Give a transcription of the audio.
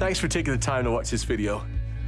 Thanks for taking the time to watch this video.